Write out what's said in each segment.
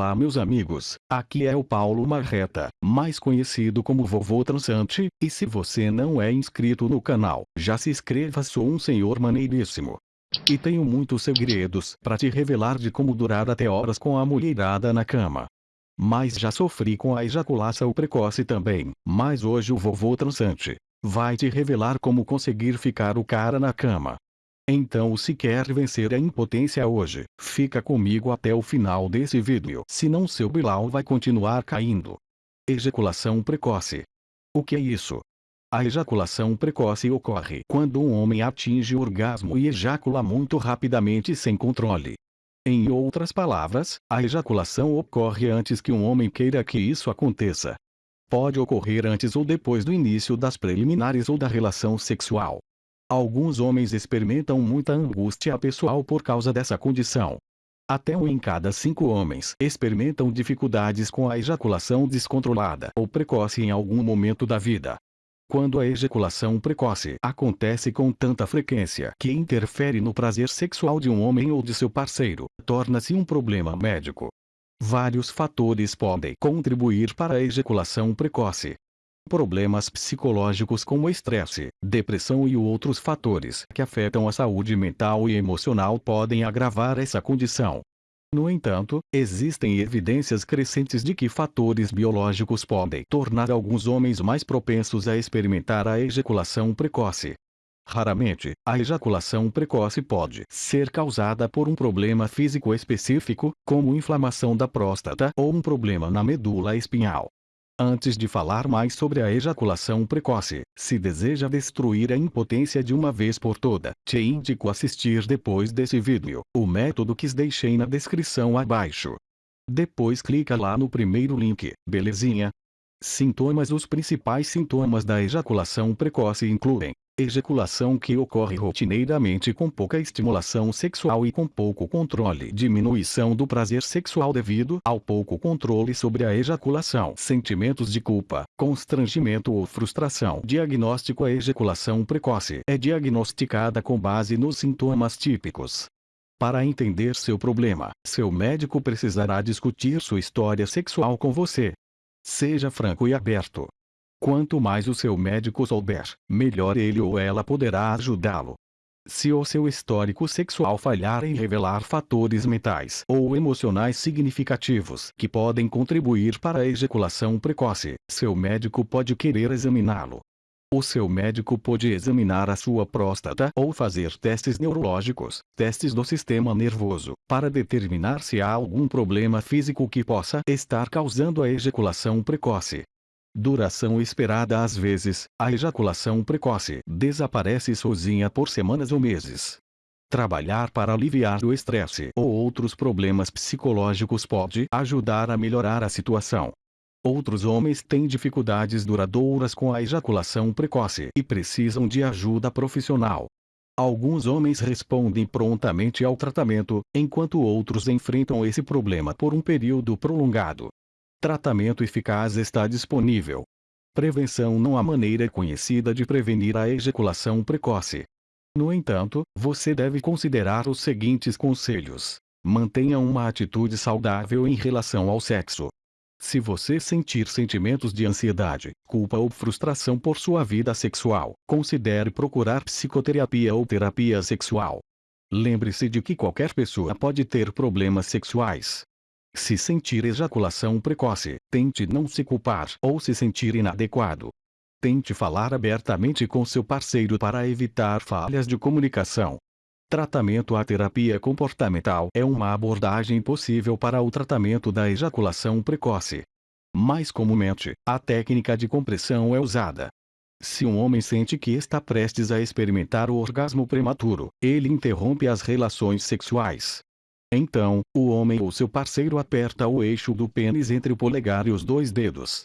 Olá meus amigos, aqui é o Paulo Marreta, mais conhecido como Vovô Transante, e se você não é inscrito no canal, já se inscreva sou um senhor maneiríssimo. E tenho muitos segredos para te revelar de como durar até horas com a mulherada na cama. Mas já sofri com a ejaculação precoce também, mas hoje o Vovô Transante vai te revelar como conseguir ficar o cara na cama. Então se quer vencer a impotência hoje, fica comigo até o final desse vídeo. Senão seu bilau vai continuar caindo. Ejaculação precoce. O que é isso? A ejaculação precoce ocorre quando um homem atinge o orgasmo e ejacula muito rapidamente sem controle. Em outras palavras, a ejaculação ocorre antes que um homem queira que isso aconteça. Pode ocorrer antes ou depois do início das preliminares ou da relação sexual. Alguns homens experimentam muita angústia pessoal por causa dessa condição. Até um em cada cinco homens experimentam dificuldades com a ejaculação descontrolada ou precoce em algum momento da vida. Quando a ejaculação precoce acontece com tanta frequência que interfere no prazer sexual de um homem ou de seu parceiro, torna-se um problema médico. Vários fatores podem contribuir para a ejaculação precoce. Problemas psicológicos como estresse, depressão e outros fatores que afetam a saúde mental e emocional podem agravar essa condição. No entanto, existem evidências crescentes de que fatores biológicos podem tornar alguns homens mais propensos a experimentar a ejaculação precoce. Raramente, a ejaculação precoce pode ser causada por um problema físico específico, como inflamação da próstata ou um problema na medula espinhal. Antes de falar mais sobre a ejaculação precoce, se deseja destruir a impotência de uma vez por toda, te indico assistir depois desse vídeo, o método que deixei na descrição abaixo. Depois clica lá no primeiro link, belezinha? Sintomas Os principais sintomas da ejaculação precoce incluem ejaculação que ocorre rotineiramente com pouca estimulação sexual e com pouco controle. Diminuição do prazer sexual devido ao pouco controle sobre a ejaculação. Sentimentos de culpa, constrangimento ou frustração. Diagnóstico A ejaculação precoce é diagnosticada com base nos sintomas típicos. Para entender seu problema, seu médico precisará discutir sua história sexual com você. Seja franco e aberto. Quanto mais o seu médico souber, melhor ele ou ela poderá ajudá-lo. Se o seu histórico sexual falhar em revelar fatores mentais ou emocionais significativos que podem contribuir para a ejaculação precoce, seu médico pode querer examiná-lo. O seu médico pode examinar a sua próstata ou fazer testes neurológicos, testes do sistema nervoso, para determinar se há algum problema físico que possa estar causando a ejaculação precoce. Duração esperada Às vezes, a ejaculação precoce desaparece sozinha por semanas ou meses. Trabalhar para aliviar o estresse ou outros problemas psicológicos pode ajudar a melhorar a situação. Outros homens têm dificuldades duradouras com a ejaculação precoce e precisam de ajuda profissional. Alguns homens respondem prontamente ao tratamento, enquanto outros enfrentam esse problema por um período prolongado. Tratamento eficaz está disponível. Prevenção não há maneira conhecida de prevenir a ejaculação precoce. No entanto, você deve considerar os seguintes conselhos. Mantenha uma atitude saudável em relação ao sexo. Se você sentir sentimentos de ansiedade, culpa ou frustração por sua vida sexual, considere procurar psicoterapia ou terapia sexual. Lembre-se de que qualquer pessoa pode ter problemas sexuais. Se sentir ejaculação precoce, tente não se culpar ou se sentir inadequado. Tente falar abertamente com seu parceiro para evitar falhas de comunicação. Tratamento A terapia comportamental é uma abordagem possível para o tratamento da ejaculação precoce. Mais comumente, a técnica de compressão é usada. Se um homem sente que está prestes a experimentar o orgasmo prematuro, ele interrompe as relações sexuais. Então, o homem ou seu parceiro aperta o eixo do pênis entre o polegar e os dois dedos.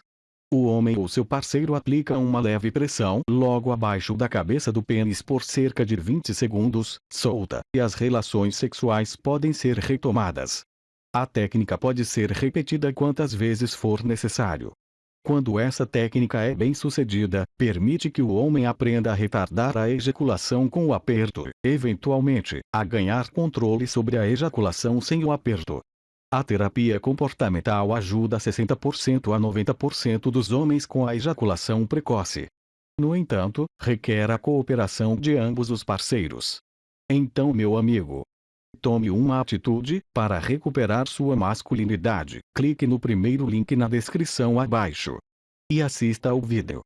O homem ou seu parceiro aplica uma leve pressão logo abaixo da cabeça do pênis por cerca de 20 segundos, solta, e as relações sexuais podem ser retomadas. A técnica pode ser repetida quantas vezes for necessário. Quando essa técnica é bem sucedida, permite que o homem aprenda a retardar a ejaculação com o aperto, eventualmente, a ganhar controle sobre a ejaculação sem o aperto. A terapia comportamental ajuda 60% a 90% dos homens com a ejaculação precoce. No entanto, requer a cooperação de ambos os parceiros. Então, meu amigo, tome uma atitude para recuperar sua masculinidade. Clique no primeiro link na descrição abaixo e assista ao vídeo.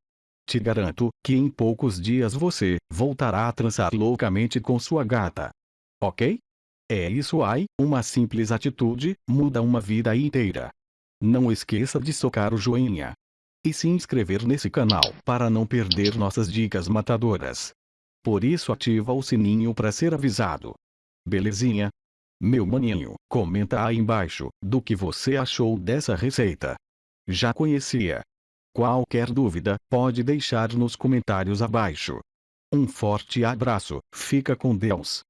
Te garanto que em poucos dias você voltará a transar loucamente com sua gata. Ok? É isso aí, uma simples atitude muda uma vida inteira. Não esqueça de socar o joinha e se inscrever nesse canal para não perder nossas dicas matadoras. Por isso ativa o sininho para ser avisado. Belezinha? Meu maninho, comenta aí embaixo do que você achou dessa receita. Já conhecia? Qualquer dúvida, pode deixar nos comentários abaixo. Um forte abraço, fica com Deus.